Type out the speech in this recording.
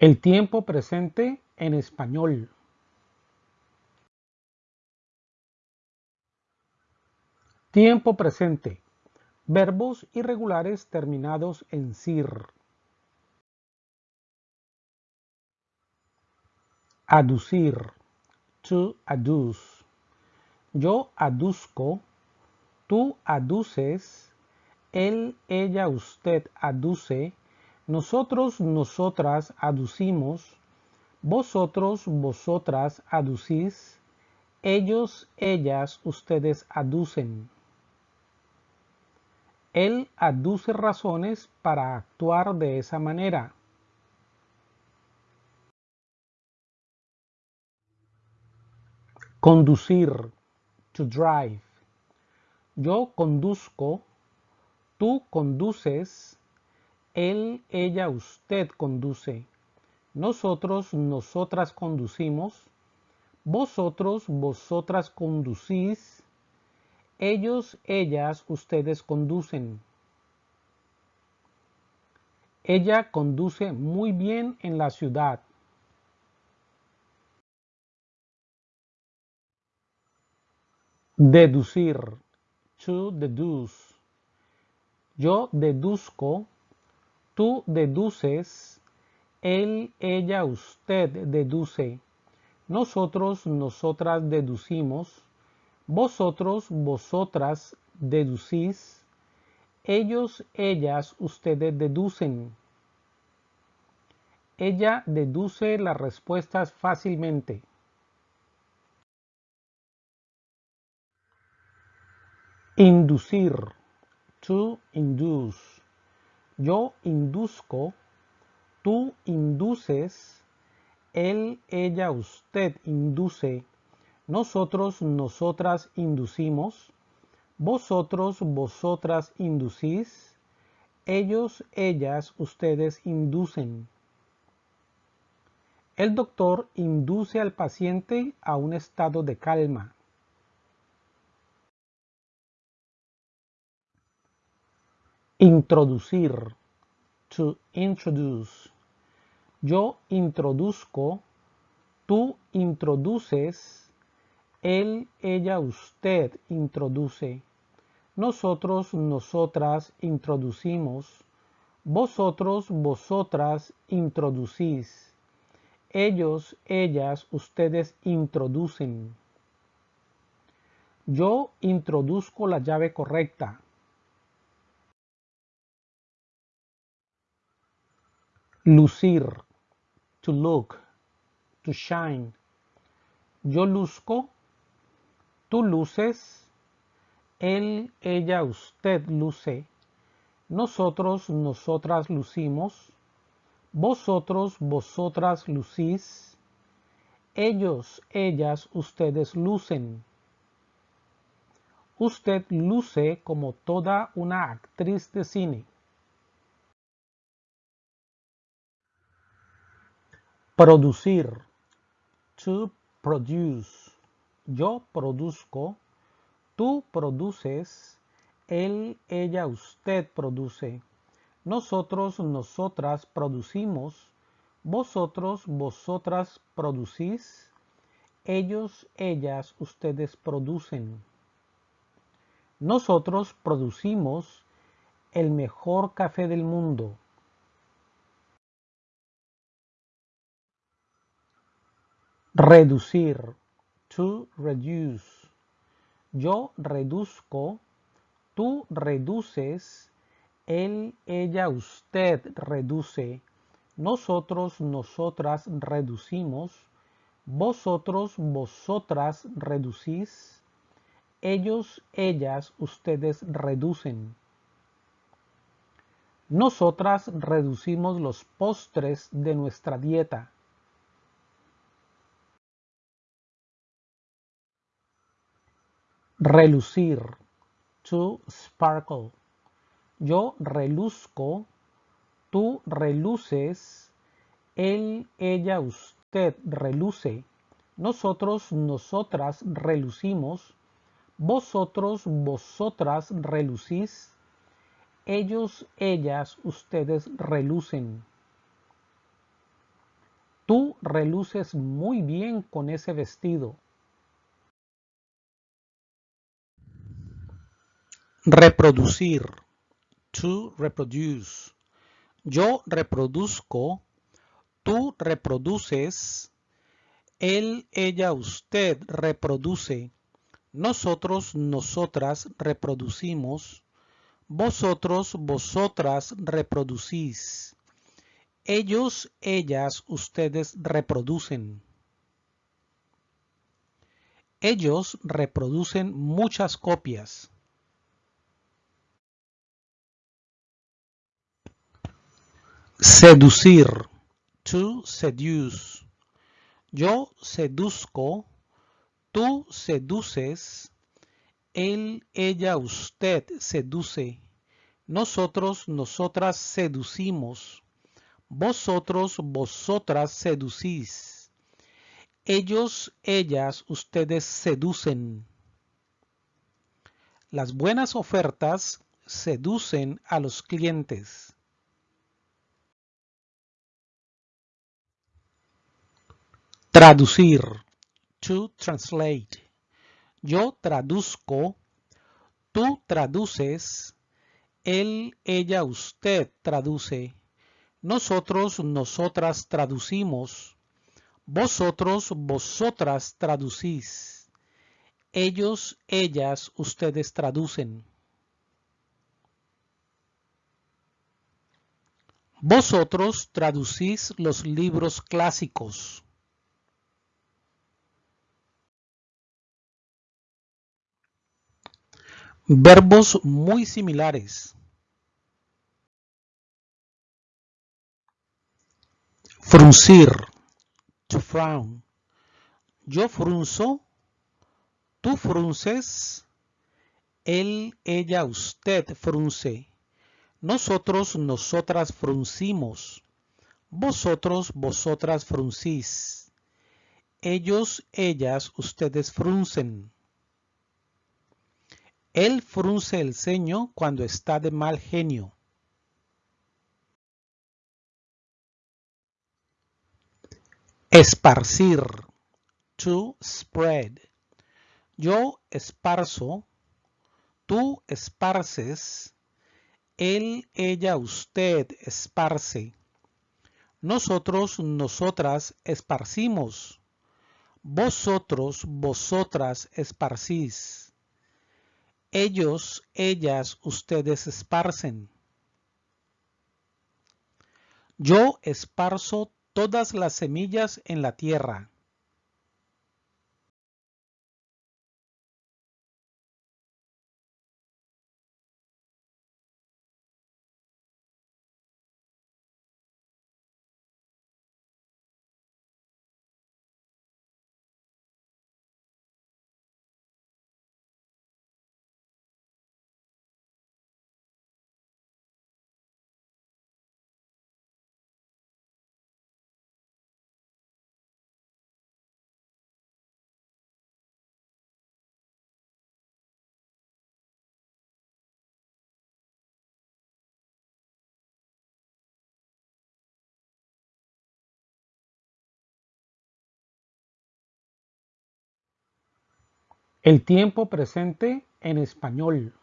El tiempo presente en español. Tiempo presente. Verbos irregulares terminados en sir. Aducir. To adduce. Yo aduzco. Tú aduces. Él, ella, usted aduce nosotros, nosotras aducimos, vosotros, vosotras aducís, ellos, ellas, ustedes aducen. Él aduce razones para actuar de esa manera. Conducir, to drive. Yo conduzco, tú conduces, él, ella, usted conduce. Nosotros, nosotras conducimos. Vosotros, vosotras conducís. Ellos, ellas, ustedes conducen. Ella conduce muy bien en la ciudad. Deducir. To deduce. Yo deduzco Tú deduces, él, ella, usted deduce. Nosotros, nosotras deducimos. Vosotros, vosotras deducís. Ellos, ellas, ustedes deducen. Ella deduce las respuestas fácilmente. Inducir. To induce. Yo induzco, tú induces, él, ella, usted induce, nosotros, nosotras inducimos, vosotros, vosotras inducís, ellos, ellas, ustedes inducen. El doctor induce al paciente a un estado de calma. Introducir. To introduce. Yo introduzco. Tú introduces. Él, ella, usted introduce. Nosotros, nosotras introducimos. Vosotros, vosotras introducís. Ellos, ellas, ustedes introducen. Yo introduzco la llave correcta. Lucir, to look, to shine. Yo luzco, tú luces, él, ella, usted luce, nosotros, nosotras lucimos, vosotros, vosotras lucís, ellos, ellas, ustedes lucen. Usted luce como toda una actriz de cine. Producir. To produce. Yo produzco. Tú produces. Él, ella, usted produce. Nosotros, nosotras producimos. Vosotros, vosotras producís. Ellos, ellas, ustedes producen. Nosotros producimos el mejor café del mundo. Reducir. To reduce. Yo reduzco. Tú reduces. Él, ella, usted reduce. Nosotros, nosotras reducimos. Vosotros, vosotras reducís. Ellos, ellas, ustedes reducen. Nosotras reducimos los postres de nuestra dieta. Relucir. To sparkle. Yo reluzco. Tú reluces. Él, ella, usted reluce. Nosotros, nosotras relucimos. Vosotros, vosotras relucís. Ellos, ellas, ustedes relucen. Tú reluces muy bien con ese vestido. Reproducir. To reproduce. Yo reproduzco. Tú reproduces. Él, ella, usted reproduce. Nosotros, nosotras reproducimos. Vosotros, vosotras reproducís. Ellos, ellas, ustedes reproducen. Ellos reproducen muchas copias. Seducir. To seduce. Yo seduzco. Tú seduces. Él, ella, usted seduce. Nosotros, nosotras seducimos. Vosotros, vosotras seducís. Ellos, ellas, ustedes seducen. Las buenas ofertas seducen a los clientes. Traducir. To translate. Yo traduzco. Tú traduces. Él, ella, usted traduce. Nosotros, nosotras traducimos. Vosotros, vosotras traducís. Ellos, ellas, ustedes traducen. Vosotros traducís los libros clásicos. Verbos muy similares. Fruncir. To frown. Yo frunzo. Tú frunces. Él, ella, usted frunce. Nosotros, nosotras fruncimos. Vosotros, vosotras fruncís. Ellos, ellas, ustedes fruncen. Él frunce el ceño cuando está de mal genio. Esparcir. To spread. Yo esparzo. Tú esparces. Él, ella, usted esparce. Nosotros, nosotras esparcimos. Vosotros, vosotras esparcís. Ellos, ellas, ustedes esparcen. Yo esparzo todas las semillas en la tierra. El tiempo presente en español.